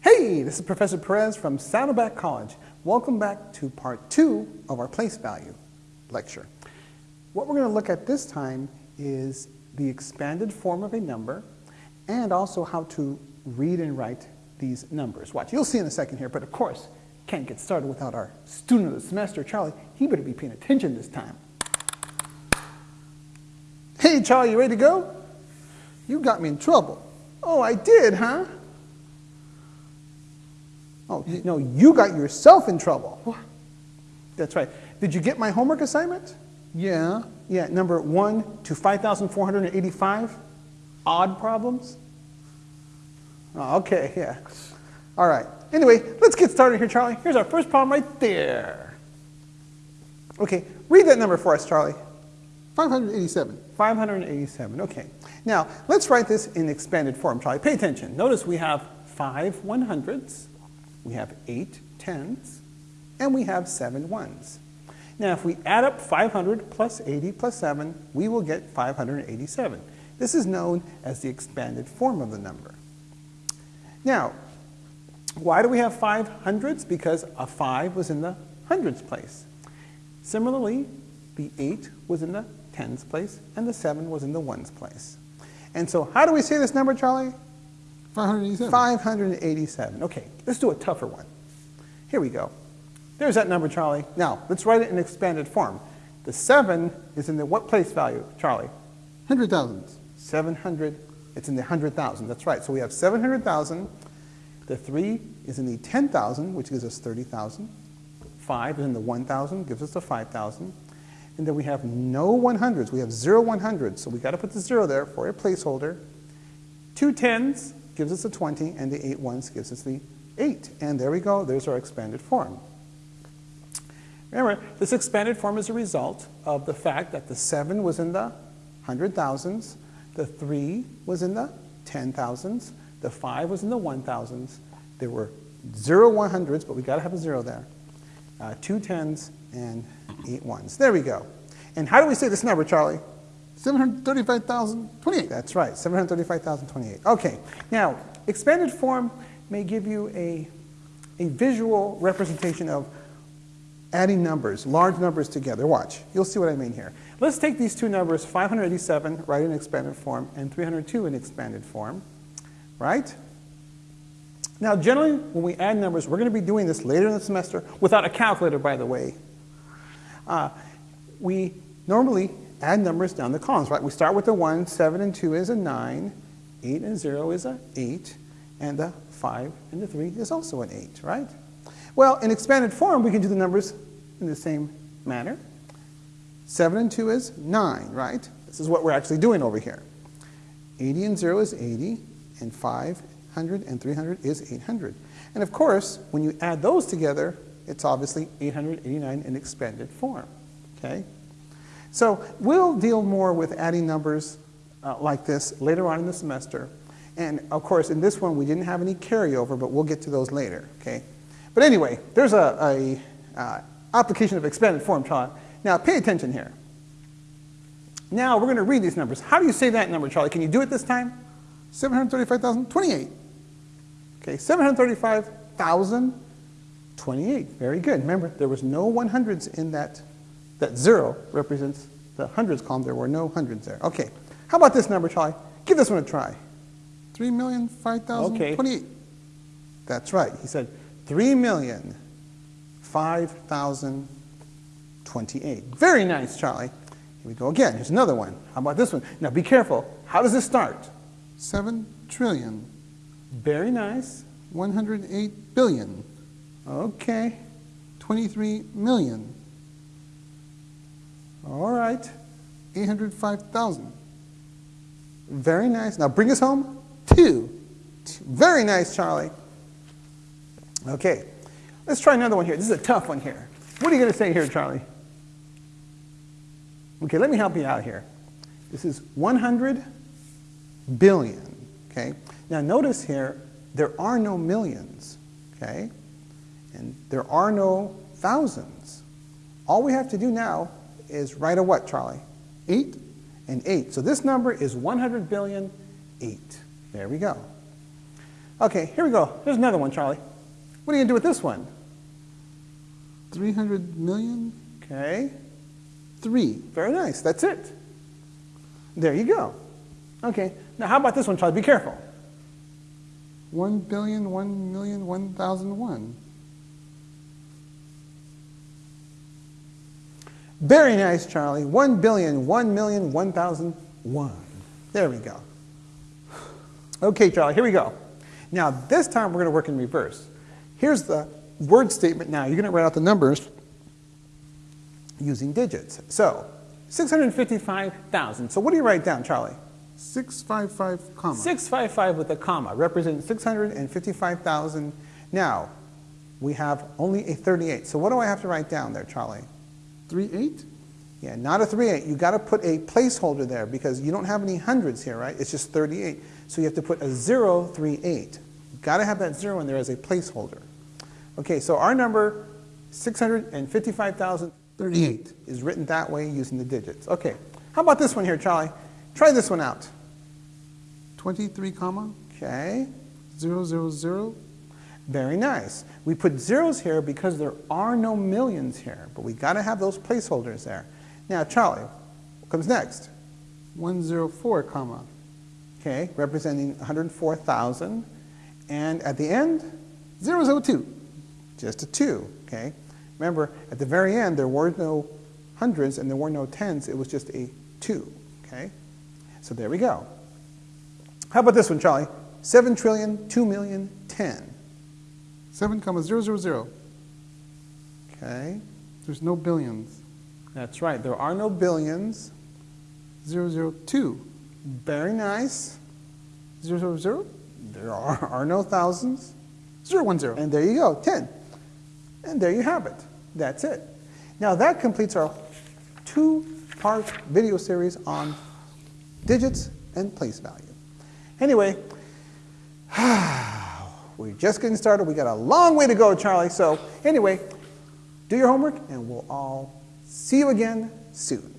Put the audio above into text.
Hey, this is Professor Perez from Saddleback College. Welcome back to part two of our place value lecture. What we're going to look at this time is the expanded form of a number and also how to read and write these numbers. Watch, you'll see in a second here, but of course, can't get started without our student of the semester, Charlie. He better be paying attention this time. Hey, Charlie, you ready to go? You got me in trouble. Oh, I did, huh? Oh, no, you got yourself in trouble. That's right. Did you get my homework assignment? Yeah. Yeah, number 1 to 5,485? Odd problems? Oh, okay, yeah. All right. Anyway, let's get started here, Charlie. Here's our first problem right there. Okay, read that number for us, Charlie. 587. 587, okay. Now, let's write this in expanded form, Charlie. Pay attention. Notice we have five 100s, we have eight tens, and we have seven ones. Now, if we add up 500 plus 80 plus 7, we will get 587. This is known as the expanded form of the number. Now, why do we have five hundreds? Because a 5 was in the hundreds place. Similarly, the 8 was in the tens place, and the 7 was in the ones place. And so how do we say this number, Charlie? 587. 587. Okay, let's do a tougher one. Here we go. There's that number, Charlie. Now, let's write it in expanded form. The 7 is in the what place value, Charlie? Hundred thousands. 700, it's in the 100,000. That's right. So we have 700,000. The 3 is in the 10,000, which gives us 30,000. 5 is in the 1,000, gives us the 5,000. And then we have no 100s. We have zero 100s. So we got to put the 0 there for a placeholder. Two tens, gives us the 20, and the 8 ones gives us the 8. And there we go, there's our expanded form. Remember, this expanded form is a result of the fact that the 7 was in the hundred thousands, the 3 was in the ten thousands, the 5 was in the one thousands. There were zero 100s, but we got to have a 0 there. Uh, two tens and eight ones. There we go. And how do we say this number, Charlie? 735,028. That's right, 735,028. Okay, now, expanded form may give you a, a visual representation of adding numbers, large numbers together. Watch, you'll see what I mean here. Let's take these two numbers, 587, write in expanded form, and 302 in expanded form, right? Now, generally, when we add numbers, we're going to be doing this later in the semester, without a calculator, by the way. Uh, we normally add numbers down the columns, right? We start with the 1, 7 and 2 is a 9, 8 and 0 is a 8, and the 5 and the 3 is also an 8, right? Well, in expanded form, we can do the numbers in the same manner. 7 and 2 is 9, right? This is what we're actually doing over here. 80 and 0 is 80, and 500 and 300 is 800. And of course, when you add those together, it's obviously 889 in expanded form, okay? So we'll deal more with adding numbers uh, like this later on in the semester. And of course, in this one, we didn't have any carryover, but we'll get to those later, okay? But anyway, there's a, a uh, application of expanded form Charlie. Now, pay attention here. Now, we're going to read these numbers. How do you say that number, Charlie? Can you do it this time? 735,028. Okay, 735,028. Very good. Remember, there was no 100s in that that zero represents the hundreds column. There were no hundreds there. Okay. How about this number, Charlie? Give this one a try. 3,005,028. Okay. That's right. He said 3,005,028. Very nice, Charlie. Here we go again. Here's another one. How about this one? Now be careful. How does this start? 7 trillion. Very nice. 108 billion. Okay. 23 million. All right, 805,000. Very nice. Now bring us home. Two. Very nice, Charlie. Okay, let's try another one here. This is a tough one here. What are you going to say here, Charlie? Okay, let me help you out here. This is 100 billion, okay? Now notice here, there are no millions, okay? And there are no thousands. All we have to do now is write a what, Charlie? 8 and 8. So this number is 100 billion 8. There we go. Okay, here we go. Here's another one, Charlie. What are you going to do with this one? 300 million? Okay, Three. very nice. That's it. There you go. Okay, now how about this one, Charlie? Be careful. 1 billion, 1 million, 1,001. Very nice, Charlie. One billion, one million, one thousand, one. There we go. Okay, Charlie, here we go. Now, this time we're going to work in reverse. Here's the word statement now. You're going to write out the numbers using digits. So, 655,000. So what do you write down, Charlie? 655, comma. 655 with a comma represents 655,000. Now, we have only a 38. So what do I have to write down there, Charlie? 38? Yeah, not a 38. You got to put a placeholder there because you don't have any hundreds here, right? It's just 38. So you have to put a zero three eight. You got to have that zero in there as a placeholder. Okay, so our number 655,000 38. is written that way using the digits. Okay, how about this one here, Charlie? Try this one out. 23, comma. Okay, 000. Very nice. We put zeros here because there are no millions here, but we got to have those placeholders there. Now, Charlie, what comes next? 104, comma. Okay, representing 104,000. And at the end, 002. just a 2, okay? Remember, at the very end, there were no hundreds and there were no tens. It was just a 2, okay? So there we go. How about this one, Charlie? 7 trillion, 2 million, 10. 7, comma, 000. Okay, There's no billions. that's right. There are no billions. 002. Very nice. 000. There are, are no thousands. 010. And there you go, 10. And there you have it. That's it. Now that completes our two-part video series on digits and place value. Anyway, we're just getting started. We got a long way to go, Charlie. So anyway, do your homework and we'll all see you again soon.